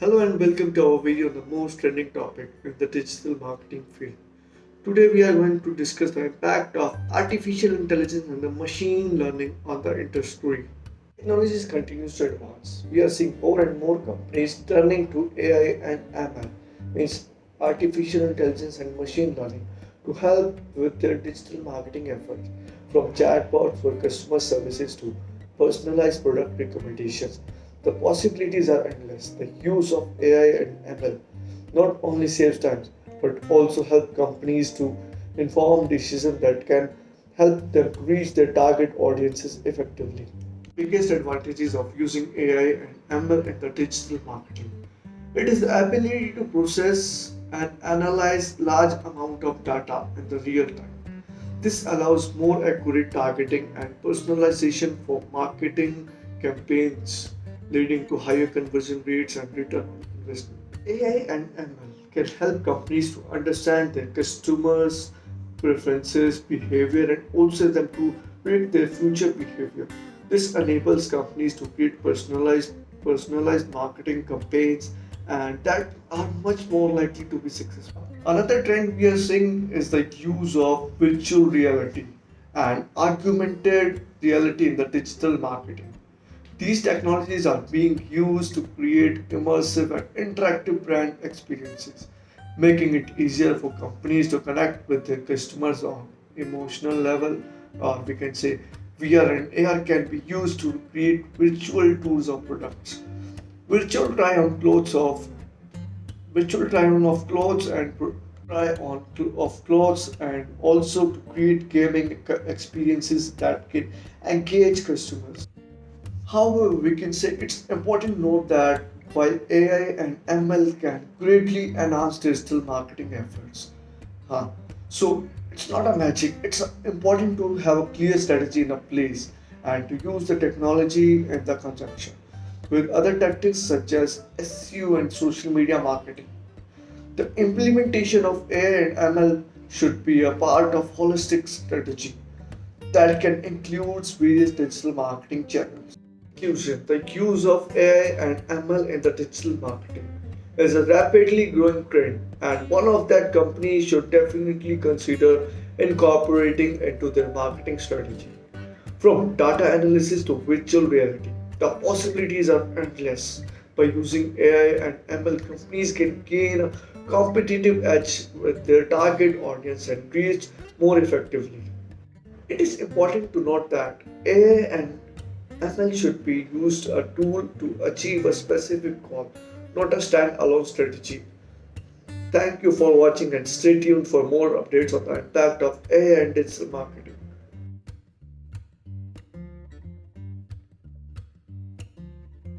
Hello and welcome to our video on the most trending topic in the digital marketing field. Today we are going to discuss the impact of artificial intelligence and the machine learning on the industry. Technologies continues to advance. We are seeing more and more companies turning to AI and ML, means artificial intelligence and machine learning, to help with their digital marketing efforts, from chatbots for customer services to personalized product recommendations the possibilities are endless. The use of AI and ML not only saves time but also help companies to inform decisions that can help them reach their target audiences effectively. Biggest advantages of using AI and ML in the digital marketing. It is the ability to process and analyze large amount of data in the real time. This allows more accurate targeting and personalization for marketing campaigns leading to higher conversion rates and return on investment. AI and ML can help companies to understand their customers' preferences, behavior, and also them to predict their future behavior. This enables companies to create personalized personalized marketing campaigns and that are much more likely to be successful. Another trend we are seeing is the use of virtual reality and augmented reality in the digital marketing. These technologies are being used to create immersive and interactive brand experiences, making it easier for companies to connect with their customers on emotional level, or we can say VR and AR can be used to create virtual tours of products. Virtual try on clothes of virtual try on of clothes and try on of clothes and also to create gaming experiences that can engage customers. However, we can say it's important to note that while AI and ML can greatly enhance digital marketing efforts, huh? so it's not a magic. It's important to have a clear strategy in a place and to use the technology in the conjunction with other tactics such as SEO and social media marketing. The implementation of AI and ML should be a part of holistic strategy that can include various digital marketing channels. The use of AI and ML in the digital marketing is a rapidly growing trend and one of that companies should definitely consider incorporating into their marketing strategy. From data analysis to virtual reality, the possibilities are endless. By using AI and ML, companies can gain a competitive edge with their target audience and reach more effectively. It is important to note that AI and ML should be used a tool to achieve a specific goal, not a standalone strategy. Thank you for watching and stay tuned for more updates on the impact of AI and digital marketing.